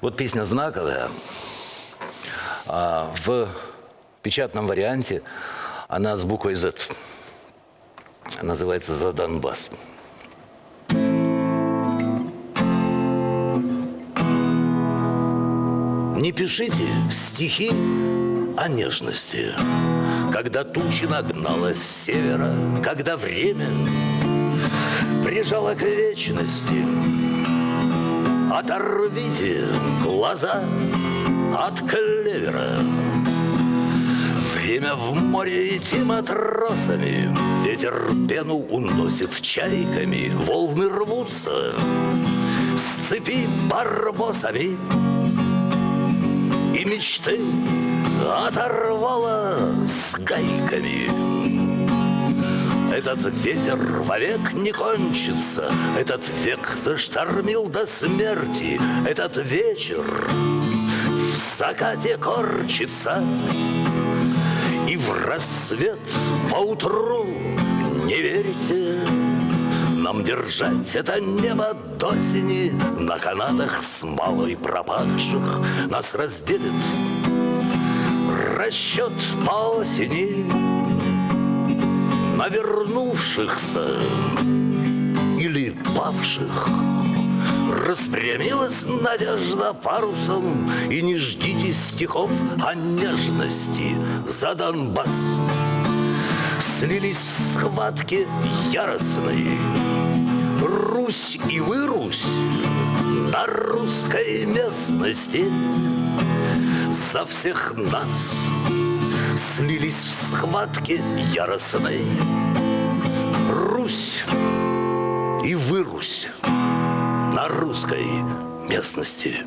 Вот песня знаковая. А в печатном варианте она с буквой Z. Называется «За Донбасс». Не пишите стихи о нежности, Когда тучи нагнала с севера, Когда время прижало к вечности. Оторвите глаза от клевера, Время в море идти матросами, Ветер пену уносит чайками, Волны рвутся с цепи барбосами, И мечты оторвала с гайками. Этот ветер вовек не кончится, Этот век заштормил до смерти, Этот вечер в закате корчится, И в рассвет поутру не верите. Нам держать это небо до осени На канатах с малой пропавших Нас разделит расчет по осени Вернувшихся или павших Распрямилась надежда парусом И не ждите стихов о нежности за Донбасс. Слились в схватке яростной Русь и вырусь на русской местности. За всех нас схватке яростной Русь и вырусь на русской местности.